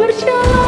percaya